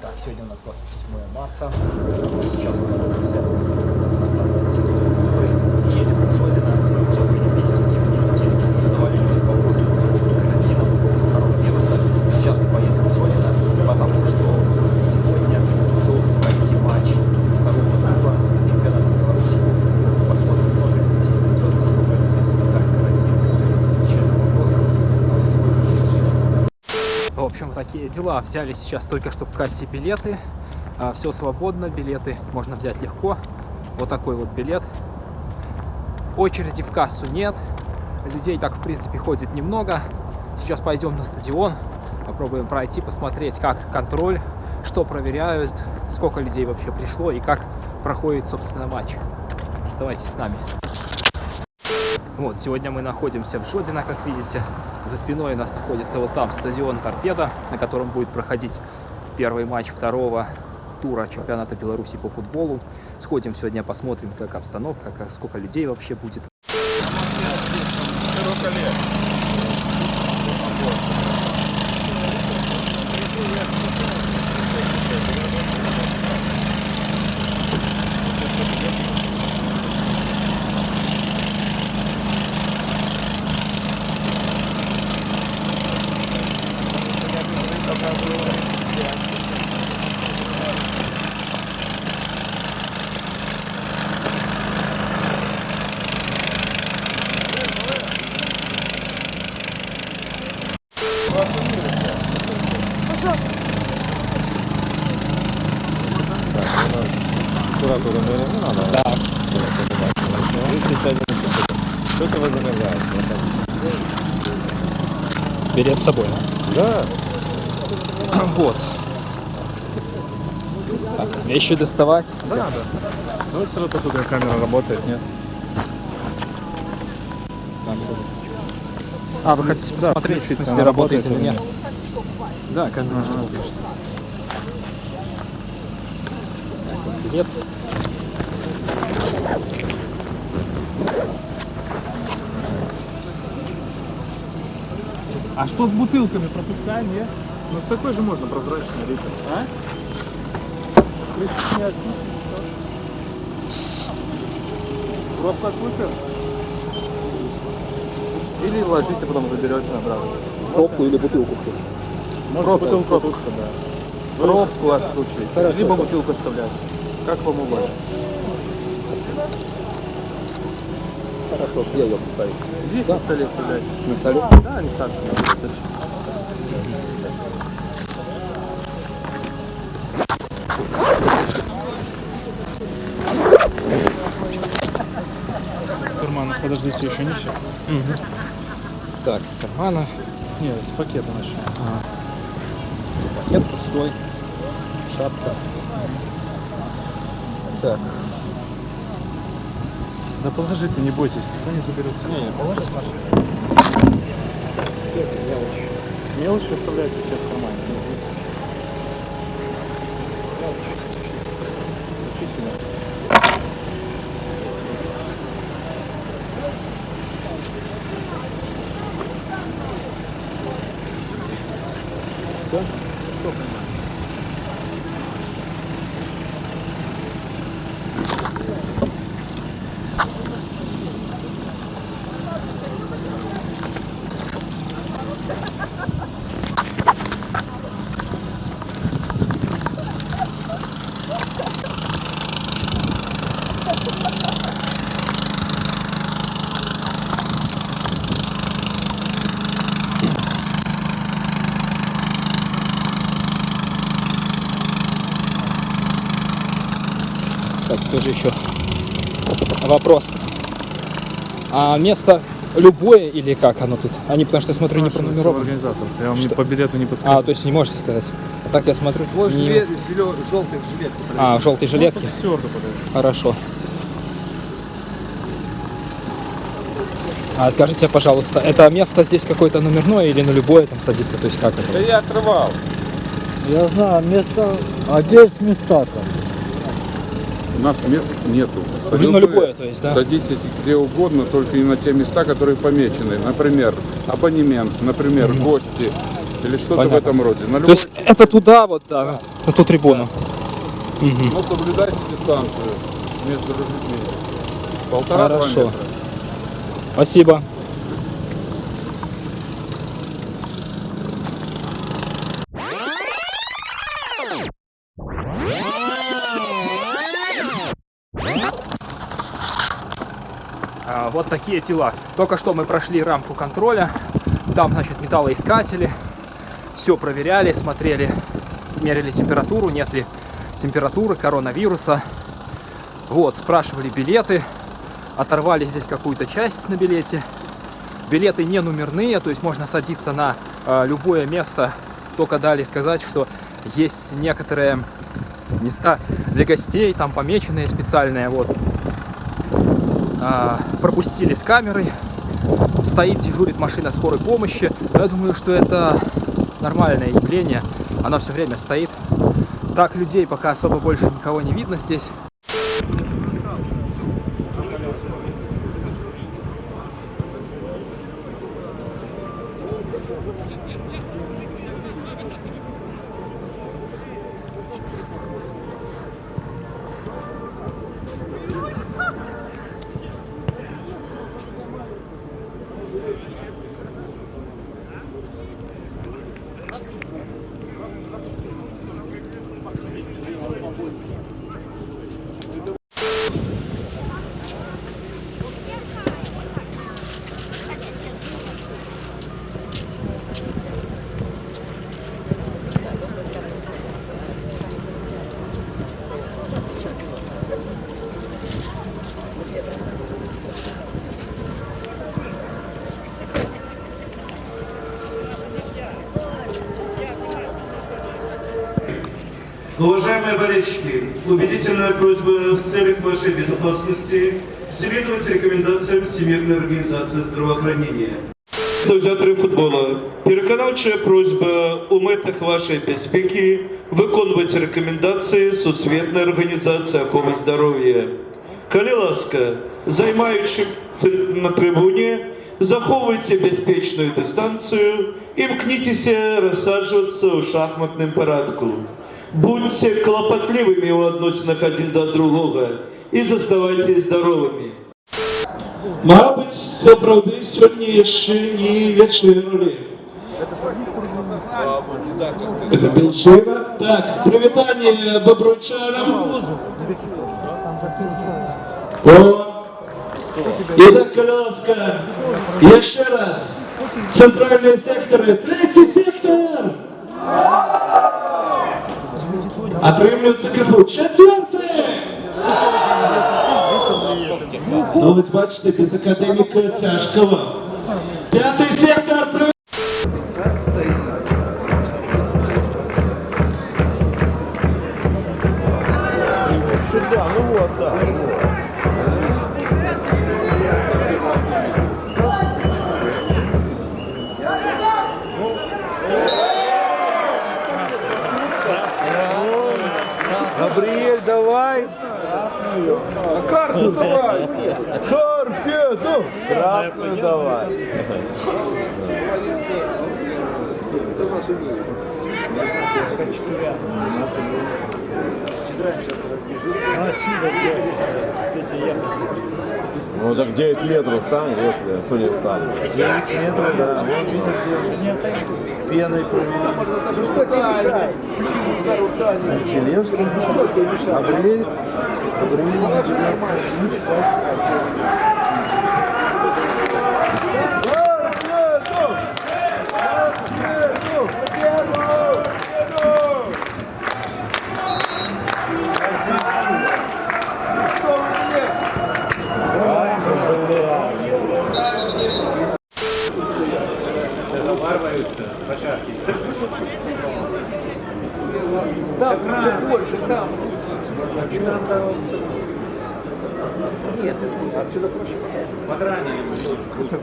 Так, сегодня у нас 27 марта. Сейчас находимся на станции Сидоры. Едем в Жодино. Уже были питерские, минские. Задавали люди вопросы по поводу карантина, по поводу коронавируса. Сейчас мы поедем в Жодино, потому что сегодня должен пройти матч второго тура чемпионата Беларуси по футболу. Посмотрим, много ли людей придет, насколько людей соблюдают карантин. Отвечаю на вопросы. В общем, такие дела. Взяли сейчас только что в кассе билеты. Все свободно, билеты можно взять легко. Вот такой вот билет. Очереди в кассу нет. Людей так, в принципе, ходит немного. Сейчас пойдем на стадион. Попробуем пройти, посмотреть, как контроль, что проверяют, сколько людей вообще пришло и как проходит, собственно, матч. Оставайтесь с нами. Вот, сегодня мы находимся в Жодино, как видите. За спиной у нас находится вот там стадион Торпеда, на котором будет проходить первый матч второго тура чемпионата Беларуси по футболу. Сходим сегодня, посмотрим, как обстановка, как, сколько людей вообще будет. Температуру мы не надо. Да. 31 Что это вы замерзаете? Берет с собой, Да. Вот. Так, вещи доставать. Да, да. Ну, вот сразу посмотрим, камера работает, нет? А, вы хотите Да, посмотреть, смысле, она работает работает или нет? Да. Так, вот билет. А что с бутылками пропускаем, нет? Ну, с такой же можно прозрачный литр. А? Пробку открутим. Или ложите, потом заберете обратно. Пробку или бутылку все. Можно бутылку открутка, да. Пробку откручиваете, Хорошо, либо бутылку оставляете. Как вам угодно. Хорошо, где ее поставить? Здесь на столе оставляете. На столе? Да, не ставьте. В карманах, подождите, еще не все. Так, с кармана. Не, с пакета начнем. Пакет пустой. Шапка. Так. Да положите, не бойтесь, никто не заберется. Не, не, положите. Мелочи оставляйте все в кармане. Так, тоже еще вопрос. А место любое или как оно тут? Они, потому что я смотрю, не Спрашивайте у пронумеровано. организаторов. Я вам не Что? по билету не подскажу. А, то есть не можете сказать. А так я смотрю. Твой не- жилет, желтый жилет. А, в желтой жилетке? Все подойдет. Хорошо. А скажите, пожалуйста, это место здесь какое-то номерное или на любое там садится? То есть как это? я отрывал. Я знаю, место, а где есть места-то? У нас мест нету. Ну, на любое, то есть, да? Садитесь где угодно, только не на те места, которые помечены. Например, абонемент, например, гости или что-то в этом роде. На То любой есть Это туда вот, да, на ту трибуну. Но соблюдайте дистанцию между людьми. Полтора-два метра. Спасибо. Вот такие тела. Только что мы прошли рамку контроля. Там, значит, металлоискатели. Все проверяли, смотрели, мерили температуру, нет ли температуры, коронавируса. Вот, спрашивали билеты. Оторвали здесь какую-то часть на билете. Билеты не номерные, то есть можно садиться на э, любое место. Только дали сказать, что есть некоторые места для гостей, там помеченные специальные. Вот. А, пропустили с камерой. Стоит, дежурит машина скорой помощи. Я думаю, что это нормальное явление. Она все время стоит. Так, людей пока особо больше никого не видно здесь. Уважаемые болельщики, убедительная просьба в целях вашей безопасности следовать рекомендациям Всемирной организации здравоохранения. Організатори футболу, переконавча просьба у метах вашої безпеки виконувати рекомендації Всесвітньої організації охорони здоров'я. Коли ласка, займаючи на трибуні, заховуйте безпечну дистанцію і мкнітеся розсаджуватися у шахматному порядку. Будьте клопотливыми у відносинах один до другого і заставайтесь здоровими. Мабуть, це правди сьогодні ще не вечеряли. Это Белшева. Так, привітання бобручанам. О. Итак, Коляска, еще раз. Центральные секторы. Третий сектор. Отримлюється криху. Четвертий. Ну, ось бачите, без академіка тяжкого. П'ятий сектор. Габриэль, давай. Карту давай. Торпеду. Красную давай. Ну так 9 метров стань, вот, что не встань. 9 метров, да. Вот видишь, пеной проверил. Челевский. Габриэль. Габриэль. Это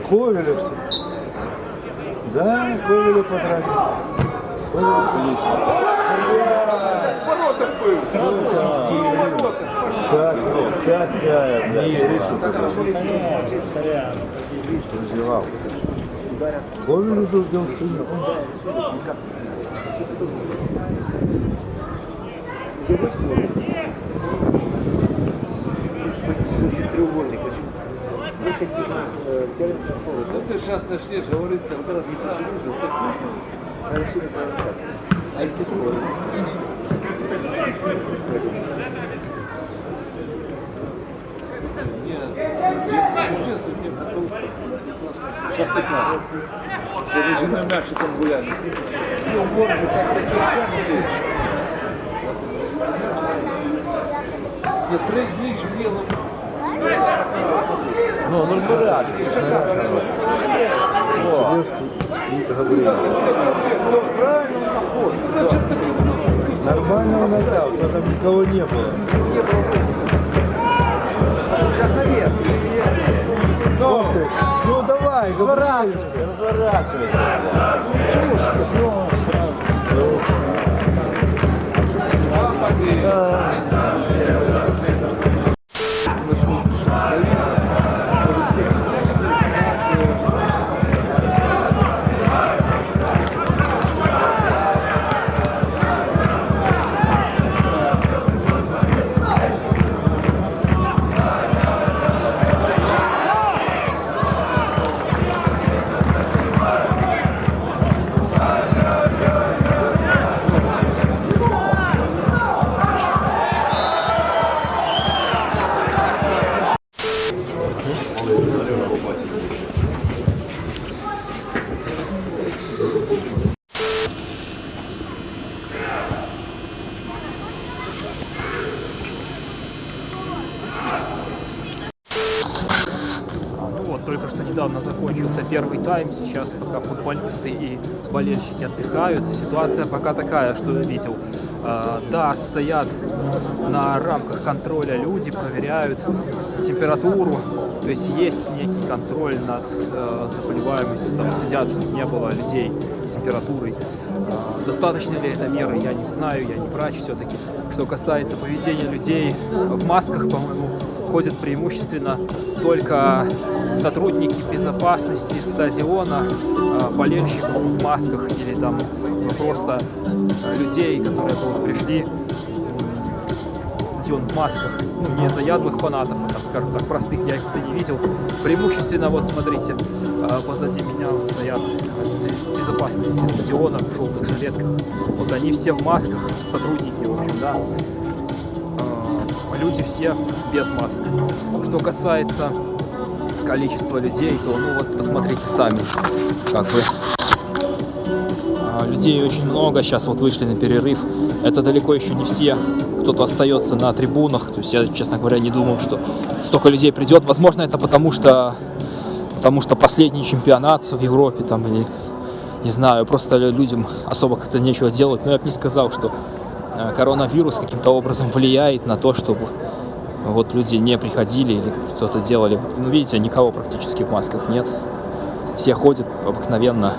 Ковеля, что ли? Да, Ковеля подранили. Так, какая, бля. Не, Ришу Развивал. Ковелю был сильно. Ну ты сейчас начнешь говорить, когда не Нет, если мне готов, Простоквашино. Что вы женой мячиком гуляли. Ну, вот вы так прикричали. Я три дні ж біло. Ну, ну порядок. Нормально он отдал, там никого не было. Сейчас наверх. Ну, ну давай, разворачивайся, разворачивайся. Ну вот, только что недавно закончился первый тайм. Сейчас пока футболисты и болельщики отдыхают. Ситуация пока такая, что я видел. А, да, стоят на рамках контроля люди, проверяют температуру. То есть есть некий контроль над э, заболеваемостью, там следят, чтобы не было людей с температурой. А, достаточно ли это меры, я не знаю, я не врач все-таки. Что касается поведения людей в масках, по-моему, ходят преимущественно только сотрудники безопасности стадиона, э, болельщиков в масках или там просто людей, которые вот пришли в стадион в масках, ну, не заядлых фанатов, а там, скажем так, простых, я их-то не видел. Преимущественно, вот смотрите, э, позади меня вот стоят безопасности стадиона в желтых жилетках. Вот они все в масках, сотрудники, в общем, да. Люди все без масок. Что касается количества людей, то ну вот посмотрите сами, как бы а, людей очень много, сейчас вот вышли на перерыв. Это далеко еще не все, кто-то остается на трибунах. То есть я, честно говоря, не думал, что столько людей придет. Возможно, это потому что, потому что последний чемпионат в Европе там или не знаю, просто людям особо как-то нечего делать. Но я бы не сказал, что коронавирус каким-то образом влияет на то, чтобы вот люди не приходили или что-то делали. Ну, видите, никого практически в масках нет. Все ходят обыкновенно